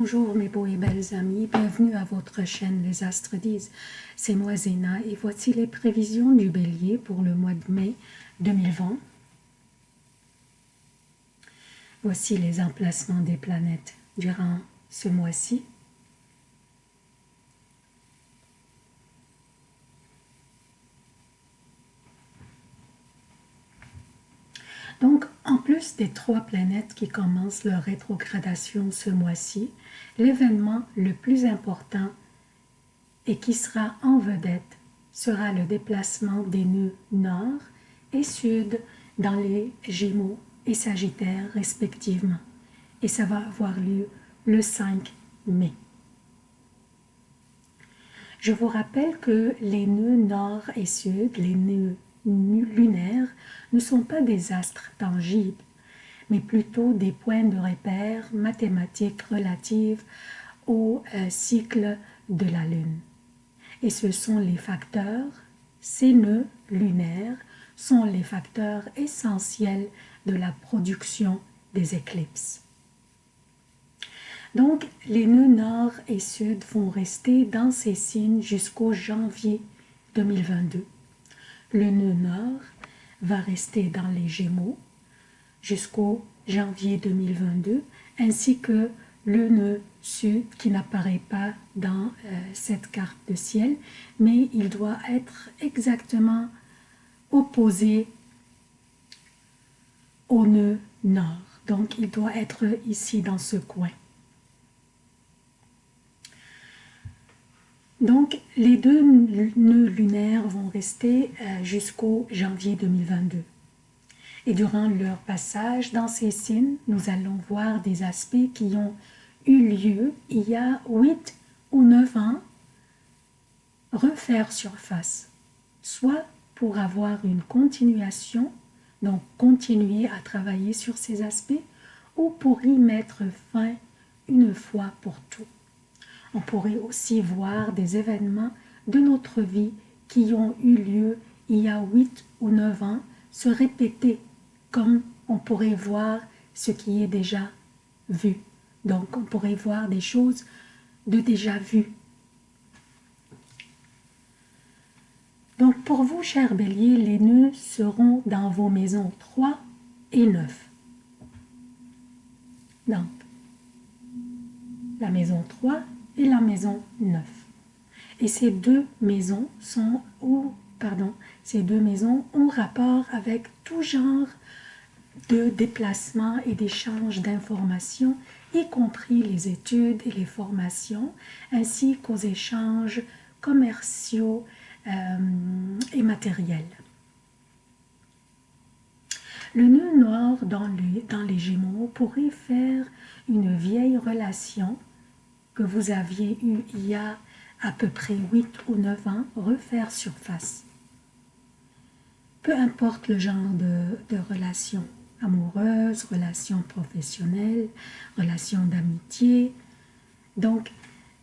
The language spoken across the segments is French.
Bonjour mes beaux et belles amis, bienvenue à votre chaîne Les Astres disent. C'est moi Zéna et voici les prévisions du bélier pour le mois de mai 2020. Voici les emplacements des planètes durant ce mois-ci. Donc, en plus des trois planètes qui commencent leur rétrogradation ce mois-ci, l'événement le plus important et qui sera en vedette sera le déplacement des nœuds nord et sud dans les Gémeaux et Sagittaires respectivement. Et ça va avoir lieu le 5 mai. Je vous rappelle que les nœuds nord et sud, les nœuds lunaires ne sont pas des astres tangibles, mais plutôt des points de repère mathématiques relatives au euh, cycle de la Lune. Et ce sont les facteurs, ces nœuds lunaires sont les facteurs essentiels de la production des éclipses. Donc, les nœuds nord et sud vont rester dans ces signes jusqu'au janvier 2022. Le nœud nord va rester dans les Gémeaux jusqu'au janvier 2022, ainsi que le nœud sud qui n'apparaît pas dans euh, cette carte de ciel, mais il doit être exactement opposé au nœud nord. Donc, il doit être ici dans ce coin. Donc, les deux nœuds lunaires vont rester euh, jusqu'au janvier 2022. Et durant leur passage dans ces signes, nous allons voir des aspects qui ont eu lieu il y a 8 ou 9 ans refaire surface, soit pour avoir une continuation, donc continuer à travailler sur ces aspects, ou pour y mettre fin une fois pour toutes. On pourrait aussi voir des événements de notre vie qui ont eu lieu il y a 8 ou 9 ans se répéter comme on pourrait voir ce qui est déjà vu. Donc on pourrait voir des choses de déjà vues. Donc pour vous, chers béliers, les nœuds seront dans vos maisons 3 et 9. Donc, la maison 3 et la maison 9. Et ces deux maisons sont, ou, pardon, ces deux maisons ont rapport avec tout genre de déplacement et d'échange d'informations, y compris les études et les formations, ainsi qu'aux échanges commerciaux euh, et matériels. Le nœud noir dans dans les Gémeaux pourrait faire une vieille relation que vous aviez eu il y a à peu près 8 ou 9 ans refaire surface. Peu importe le genre de, de relation, amoureuse, relation professionnelle, relation d'amitié. Donc,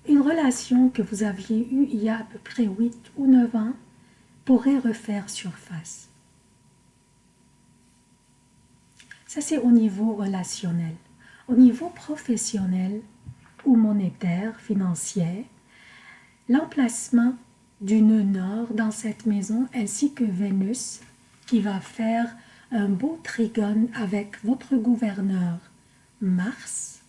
une relation que vous aviez eue il y a à peu près 8 ou 9 ans pourrait refaire surface. Ça, c'est au niveau relationnel. Au niveau professionnel, monétaire, financière, l'emplacement du nœud nord dans cette maison ainsi que Vénus qui va faire un beau trigone avec votre gouverneur Mars.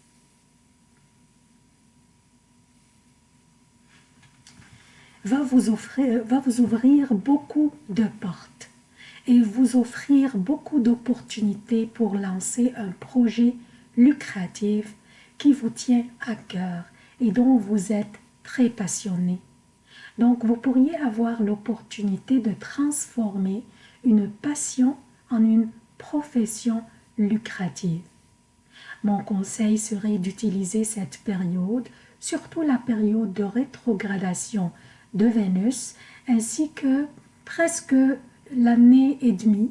Va vous, offrir, va vous ouvrir beaucoup de portes et vous offrir beaucoup d'opportunités pour lancer un projet lucratif qui vous tient à cœur et dont vous êtes très passionné. Donc vous pourriez avoir l'opportunité de transformer une passion en une profession lucrative. Mon conseil serait d'utiliser cette période, surtout la période de rétrogradation de Vénus, ainsi que presque l'année et demie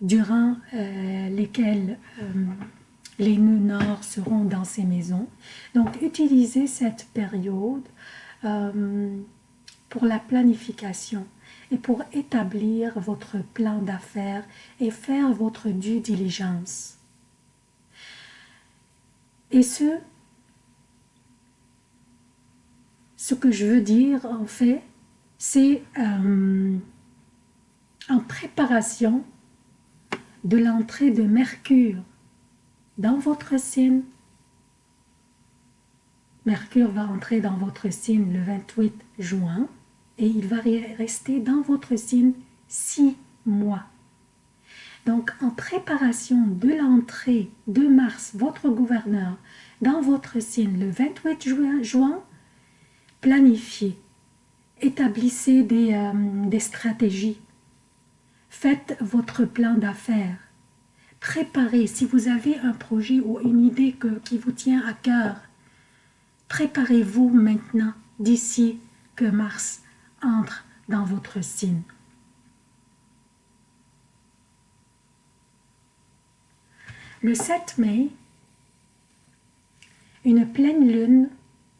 durant euh, lesquelles euh, les nœuds nord seront dans ces maisons. Donc, utilisez cette période euh, pour la planification et pour établir votre plan d'affaires et faire votre due diligence. Et ce, ce que je veux dire en fait, c'est euh, en préparation de l'entrée de Mercure dans votre signe. Mercure va entrer dans votre signe le 28 juin et il va rester dans votre signe six mois. Donc, en préparation de l'entrée de Mars, votre gouverneur, dans votre signe le 28 juin, planifiez, établissez euh, des stratégies, faites votre plan d'affaires, préparez, si vous avez un projet ou une idée qui vous tient à cœur, préparez-vous maintenant d'ici que Mars entre dans votre signe. Le 7 mai, une pleine lune,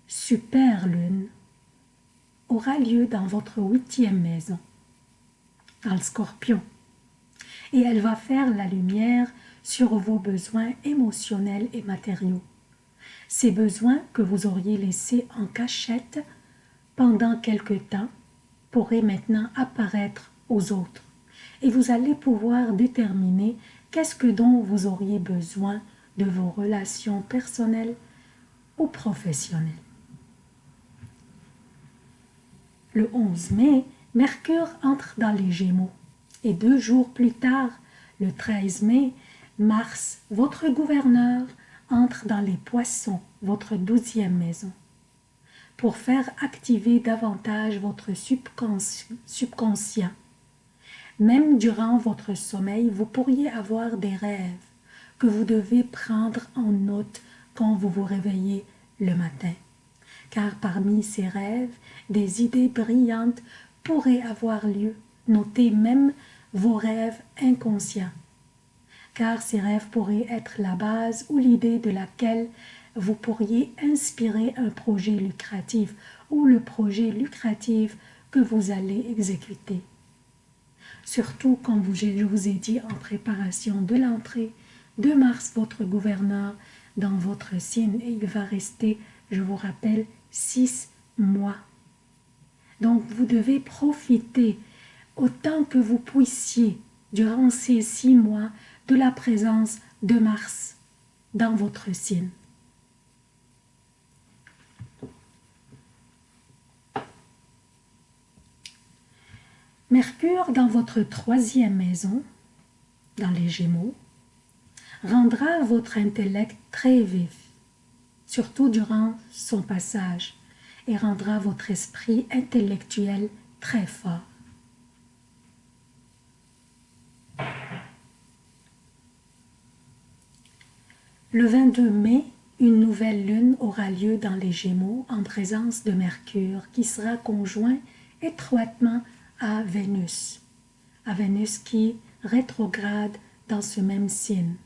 super lune, aura lieu dans votre huitième maison, dans le scorpion. Et elle va faire la lumière sur vos besoins émotionnels et matériaux. Ces besoins que vous auriez laissés en cachette pendant quelque temps pourraient maintenant apparaître aux autres. Et vous allez pouvoir déterminer Qu'est-ce que dont vous auriez besoin de vos relations personnelles ou professionnelles Le 11 mai, Mercure entre dans les Gémeaux et deux jours plus tard, le 13 mai, Mars, votre gouverneur, entre dans les Poissons, votre douzième maison, pour faire activer davantage votre subconscient même durant votre sommeil, vous pourriez avoir des rêves que vous devez prendre en note quand vous vous réveillez le matin. Car parmi ces rêves, des idées brillantes pourraient avoir lieu. Notez même vos rêves inconscients. Car ces rêves pourraient être la base ou l'idée de laquelle vous pourriez inspirer un projet lucratif ou le projet lucratif que vous allez exécuter surtout comme je vous ai dit en préparation de l'entrée de Mars, votre gouverneur, dans votre signe, et il va rester, je vous rappelle, six mois. Donc vous devez profiter autant que vous puissiez durant ces six mois de la présence de Mars dans votre signe. Mercure dans votre troisième maison, dans les Gémeaux, rendra votre intellect très vif, surtout durant son passage, et rendra votre esprit intellectuel très fort. Le 22 mai, une nouvelle lune aura lieu dans les Gémeaux en présence de Mercure qui sera conjoint étroitement à Vénus, à Vénus qui rétrograde dans ce même signe.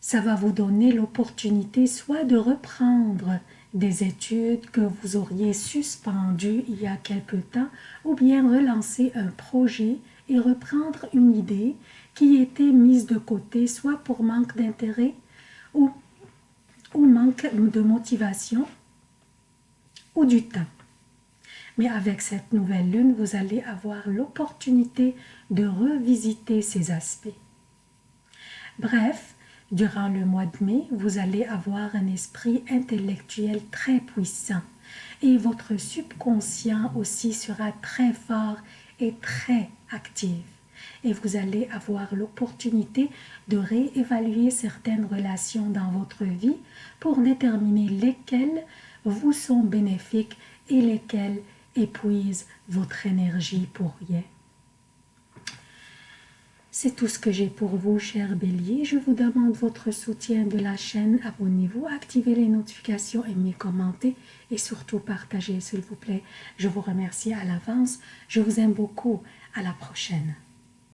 Ça va vous donner l'opportunité soit de reprendre des études que vous auriez suspendues il y a quelque temps, ou bien relancer un projet et reprendre une idée qui était mise de côté, soit pour manque d'intérêt ou, ou manque de motivation ou du temps. Mais avec cette nouvelle lune, vous allez avoir l'opportunité de revisiter ces aspects. Bref, durant le mois de mai, vous allez avoir un esprit intellectuel très puissant et votre subconscient aussi sera très fort et très actif. Et vous allez avoir l'opportunité de réévaluer certaines relations dans votre vie pour déterminer lesquelles vous sont bénéfiques et lesquelles épuise votre énergie pour rien. C'est tout ce que j'ai pour vous, cher bélier. Je vous demande votre soutien de la chaîne. Abonnez-vous, activez les notifications, aimez, commentez et surtout partagez, s'il vous plaît. Je vous remercie à l'avance. Je vous aime beaucoup. À la prochaine.